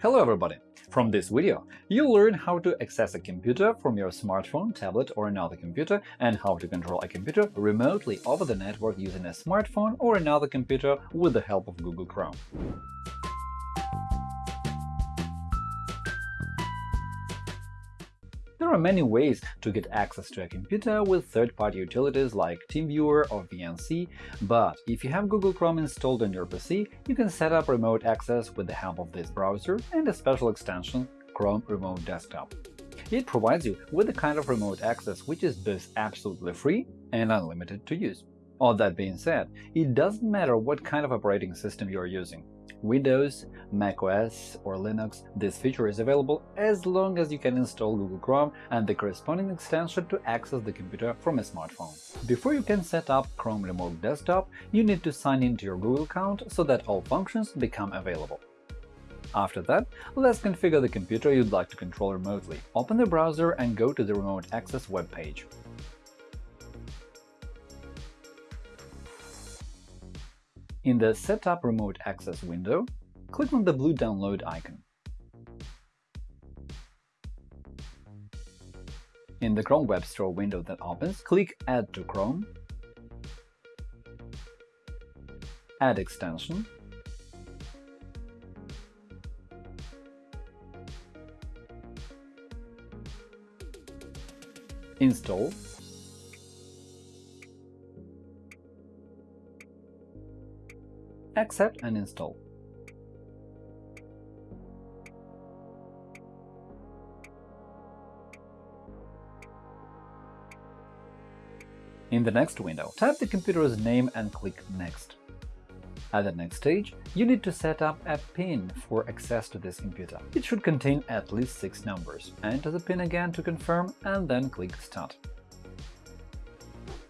Hello everybody! From this video, you'll learn how to access a computer from your smartphone, tablet or another computer and how to control a computer remotely over the network using a smartphone or another computer with the help of Google Chrome. There are many ways to get access to a computer with third-party utilities like TeamViewer or VNC, but if you have Google Chrome installed on your PC, you can set up remote access with the help of this browser and a special extension Chrome Remote Desktop. It provides you with a kind of remote access which is both absolutely free and unlimited to use. All that being said, it doesn't matter what kind of operating system you are using. Windows, macOS or Linux, this feature is available as long as you can install Google Chrome and the corresponding extension to access the computer from a smartphone. Before you can set up Chrome Remote Desktop, you need to sign into your Google account so that all functions become available. After that, let's configure the computer you'd like to control remotely. Open the browser and go to the Remote Access web In the Setup Remote Access window, click on the blue Download icon. In the Chrome Web Store window that opens, click Add to Chrome, Add extension, Install accept and install. In the next window, type the computer's name and click Next. At the next stage, you need to set up a PIN for access to this computer. It should contain at least six numbers. Enter the PIN again to confirm and then click Start.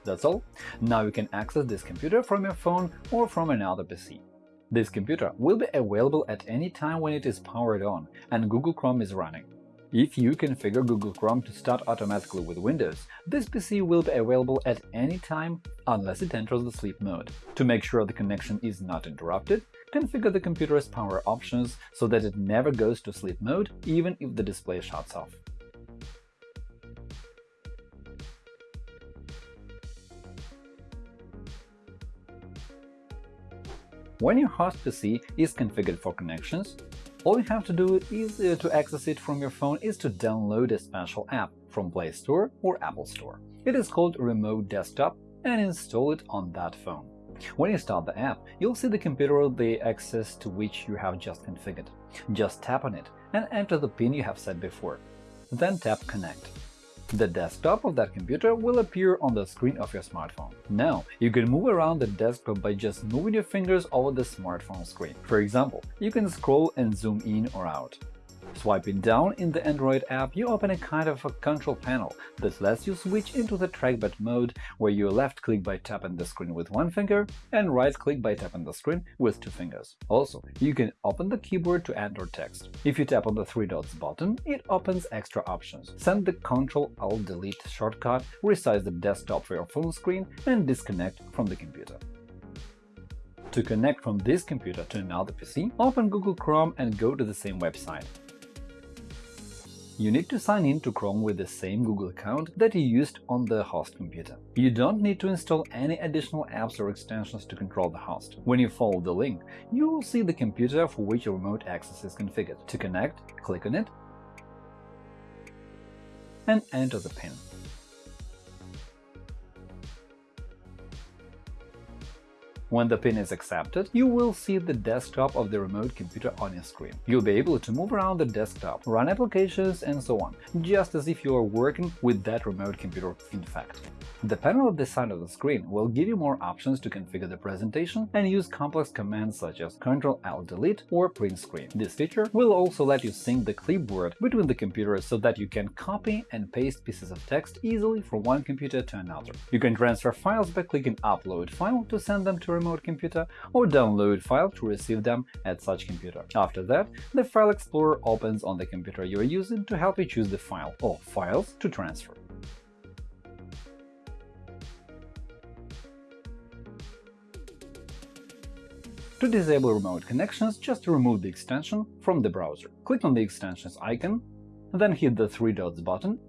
That's all. Now you can access this computer from your phone or from another PC. This computer will be available at any time when it is powered on and Google Chrome is running. If you configure Google Chrome to start automatically with Windows, this PC will be available at any time unless it enters the sleep mode. To make sure the connection is not interrupted, configure the computer's power options so that it never goes to sleep mode even if the display shuts off. When your host PC is configured for connections, all you have to do is uh, to access it from your phone is to download a special app from Play Store or Apple Store. It is called Remote Desktop and install it on that phone. When you start the app, you'll see the computer the access to which you have just configured. Just tap on it and enter the PIN you have set before. Then tap Connect. The desktop of that computer will appear on the screen of your smartphone. Now, you can move around the desktop by just moving your fingers over the smartphone screen. For example, you can scroll and zoom in or out. Swiping down in the Android app, you open a kind of a control panel that lets you switch into the trackpad mode, where you left-click by tapping the screen with one finger and right-click by tapping the screen with two fingers. Also, you can open the keyboard to enter text. If you tap on the three dots button, it opens extra options. Send the Ctrl-Alt-Delete shortcut, resize the desktop for your phone screen, and disconnect from the computer. To connect from this computer to another PC, open Google Chrome and go to the same website. You need to sign in to Chrome with the same Google account that you used on the host computer. You don't need to install any additional apps or extensions to control the host. When you follow the link, you will see the computer for which your remote access is configured. To connect, click on it and enter the PIN. When the pin is accepted, you will see the desktop of the remote computer on your screen. You'll be able to move around the desktop, run applications, and so on, just as if you are working with that remote computer in fact. The panel at the side of the screen will give you more options to configure the presentation and use complex commands such as Ctrl-Alt-Delete or Print Screen. This feature will also let you sync the clipboard between the computers so that you can copy and paste pieces of text easily from one computer to another. You can transfer files by clicking Upload file to send them to a remote computer or download file to receive them at such computer. After that, the File Explorer opens on the computer you are using to help you choose the file or files to transfer. To disable remote connections, just remove the extension from the browser. Click on the extensions icon, then hit the three dots button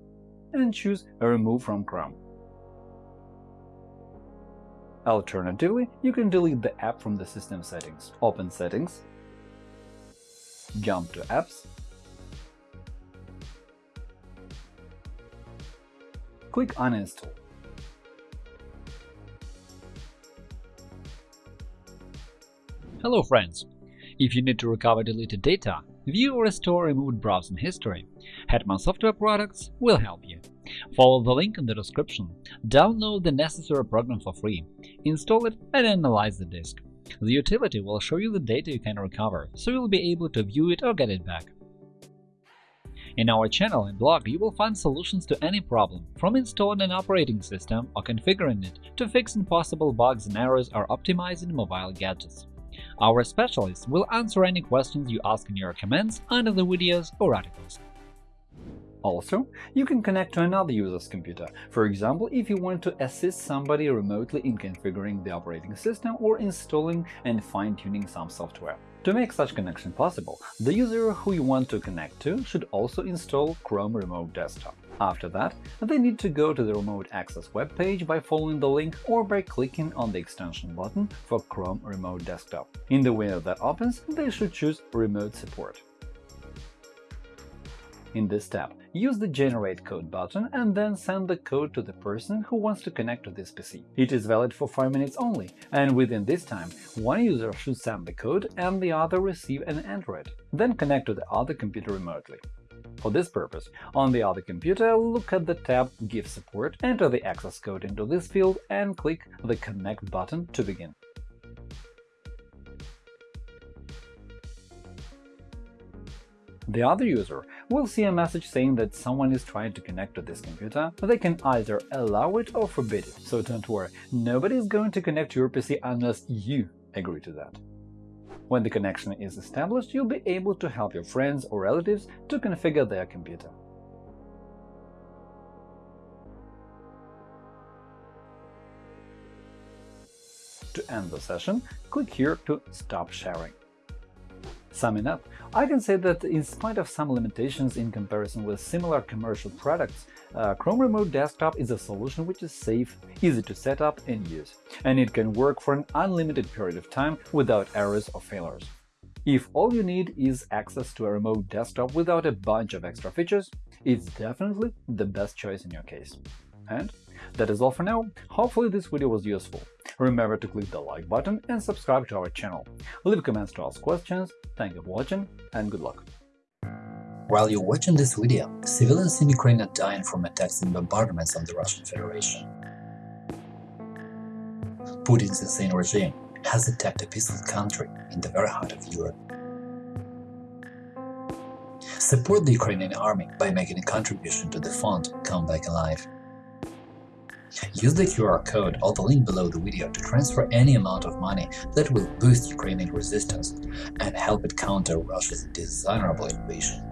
and choose Remove from Chrome. Alternatively, you can delete the app from the system settings. Open Settings, jump to Apps, click Uninstall. Hello friends! If you need to recover deleted data, view or restore removed browsing history, Hetman Software Products will help you. Follow the link in the description, download the necessary program for free, install it and analyze the disk. The utility will show you the data you can recover, so you'll be able to view it or get it back. In our channel and blog, you will find solutions to any problem, from installing an operating system or configuring it to fixing possible bugs and errors or optimizing mobile gadgets. Our specialists will answer any questions you ask in your comments under the videos or articles. Also, you can connect to another user's computer, for example, if you want to assist somebody remotely in configuring the operating system or installing and fine-tuning some software. To make such connection possible, the user who you want to connect to should also install Chrome Remote Desktop. After that, they need to go to the Remote Access web page by following the link or by clicking on the extension button for Chrome Remote Desktop. In the window that opens, they should choose Remote Support. In this tab, use the Generate Code button and then send the code to the person who wants to connect to this PC. It is valid for 5 minutes only, and within this time, one user should send the code and the other receive and enter it, then connect to the other computer remotely. For this purpose, on the other computer, look at the tab Give support, enter the access code into this field and click the Connect button to begin. The other user will see a message saying that someone is trying to connect to this computer, they can either allow it or forbid it, so don't worry, nobody is going to connect to your PC unless you agree to that. When the connection is established, you'll be able to help your friends or relatives to configure their computer. To end the session, click here to Stop sharing. Summing up, I can say that in spite of some limitations in comparison with similar commercial products, uh, Chrome Remote Desktop is a solution which is safe, easy to set up and use, and it can work for an unlimited period of time without errors or failures. If all you need is access to a remote desktop without a bunch of extra features, it's definitely the best choice in your case. And that is all for now. Hopefully this video was useful. Remember to click the like button and subscribe to our channel. Leave comments to ask questions. Thank you for watching and good luck. While you're watching this video, civilians in Ukraine are dying from attacks and bombardments on the Russian Federation. Putin's insane regime has attacked a peaceful country in the very heart of Europe. Support the Ukrainian army by making a contribution to the fund Come Back Alive. Use the QR code or the link below the video to transfer any amount of money that will boost Ukrainian resistance and help it counter Russia's dishonorable invasion.